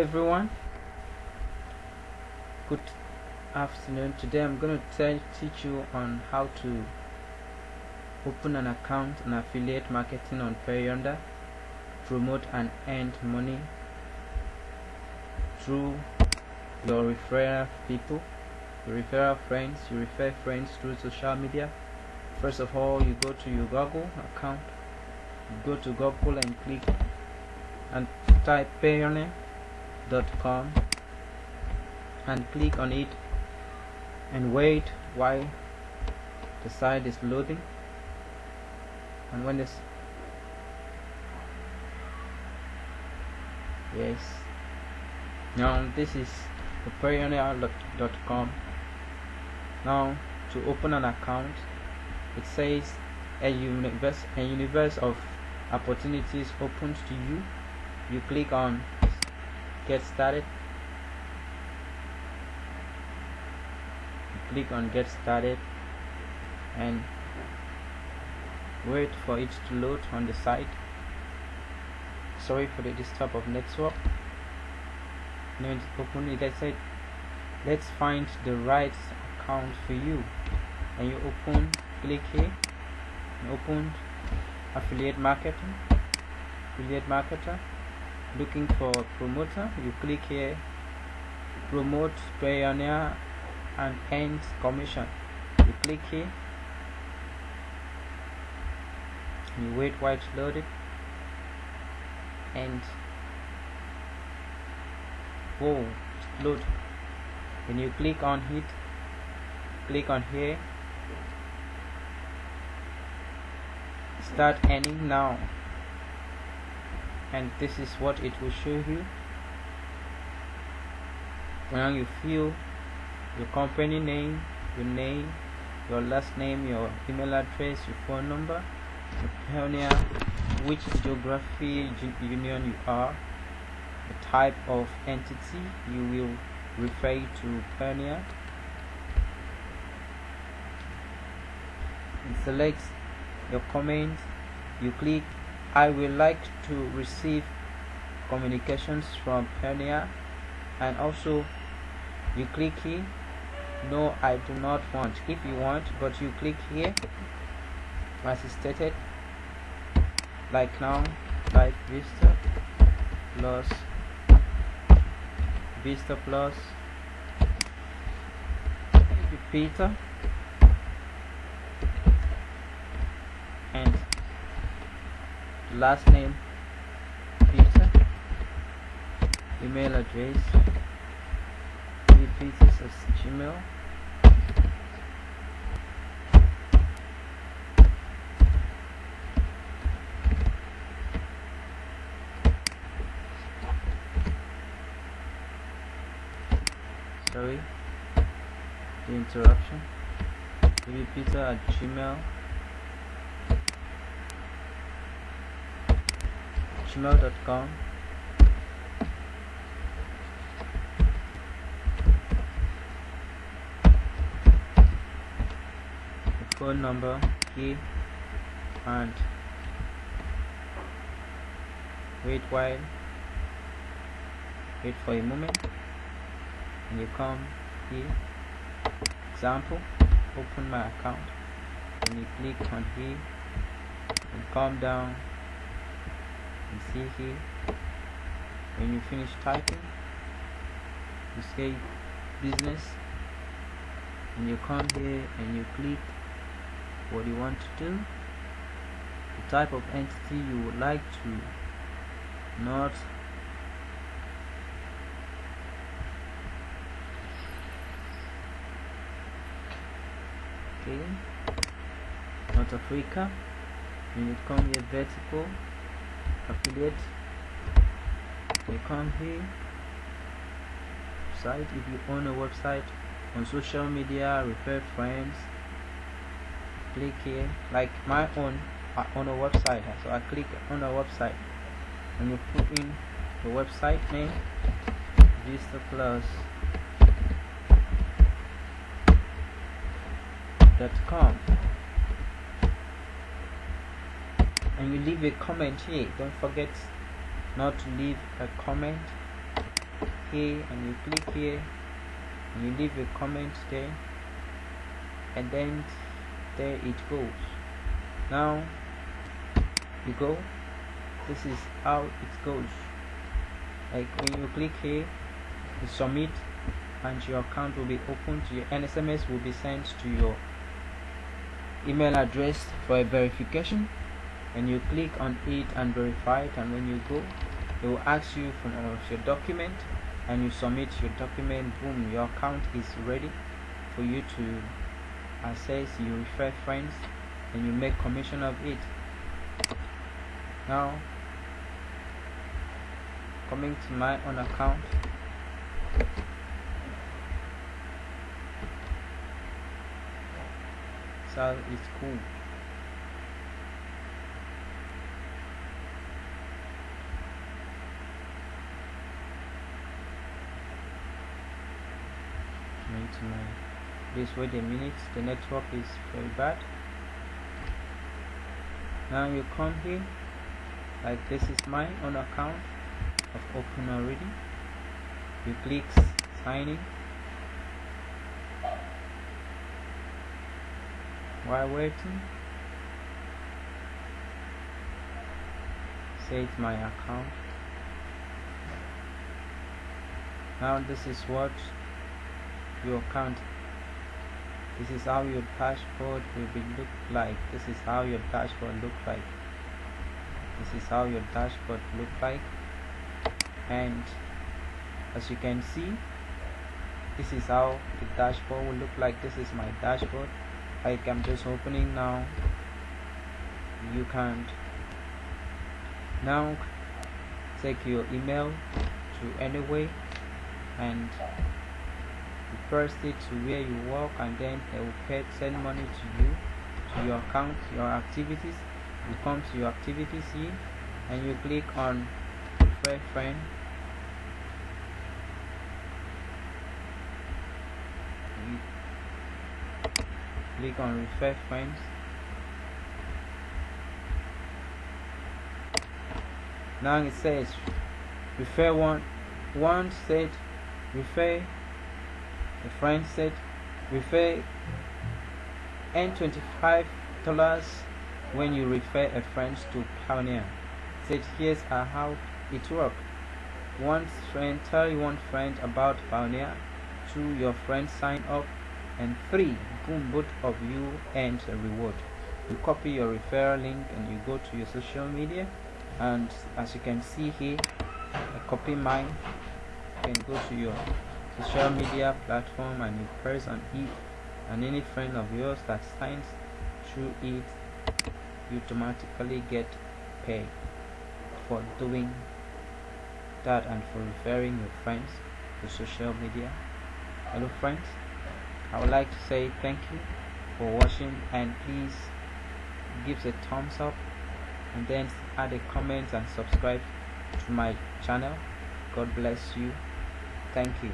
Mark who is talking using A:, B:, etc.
A: everyone. Good afternoon. Today i'm going to teach you on how to open an account and affiliate marketing on Payoneer promote and earn money through your referral people your referral friends. You refer friends through social media. First of all you go to your google account. You go to google and click and type Payoneer com and click on it and wait while the site is loading. And when this yes. Now this is the Payoneer.com now to open an account it says a universe a universe of opportunities opens to you. You click on get started. Click on get started and wait for it to load on the site. Sorry for the disturb of network. Now open it. I said let's find the right account for you. And you open click here open affiliate marketing affiliate marketer looking for promoter you click here promote Payoneer and earn commission. You click here. You wait while it's loaded. And whoa it's load when you click on it click on here. Start earning now and this is what it will show you. Now you fill your company name your name your last name your email address your phone number your Payoneer which geography union you are the type of entity you will refer to Payoneer and select your comment you click I would like to receive communications from Payoneer and also you click here. No I do not want. If you want but you click here as it stated like now type Vista plus Vista plus. Peter and last name Peter. Email address pieces as Gmail. Sorry the interruption. Peter at Gmail the phone number key and wait while wait for a moment. And you come here example open my account. And you click on here and come down see here. When you finish typing you say business and you come here and you click what you want to do. The type of entity you would like to not okay North Africa and you come here vertical affiliate you come here site if you own a website on social media refer friends click here. Like my own I own a website so I click on the website. And you put in the website name Vista Plus dot com you leave a comment here don't forget not to leave a comment here and you click here and you leave a comment there and then there it goes. Now you go. This is how it goes. Like when you click here you submit and your account will be opened. Your NSMS will be sent to your email address for a verification and you click on it and verify it and when you go it will ask you for uh, your document and you submit your document boom your account is ready for you to access you refer friends and you make commission of it. Now coming to my own account. So it's cool my please wait a minute. The network is very bad. Now you come here like this is my own account I've opened already. You click sign in. While waiting save my account. Now this is what your account this is how your dashboard will be look like. This is how your dashboard look like. This is how your dashboard look like. And as you can see this is how the dashboard will look like. This is my dashboard. I'm just opening now. You can't. now take your email to anyway and first it to where you work and then they will pay, send money to you to your account your activities. You come to your activities here and you click on refer friend. Click on refer friends. Now it says refer one one said refer the friend said refer earn $25 when you refer a friend to Payoneer. Said here's how it works. One friend tell one friend about Payoneer. Two your friend sign up. And three boom both of you earn a reward. You copy your referral link and you go to your social media and as you can see here I copy mine you can go to your social media platform and you press on it and any friend of yours that signs through it you automatically get paid for doing that and for referring your friends to social media. Hello friends. I would like to say thank you for watching and please give a thumbs up and then add a comment and subscribe to my channel. God bless you thank you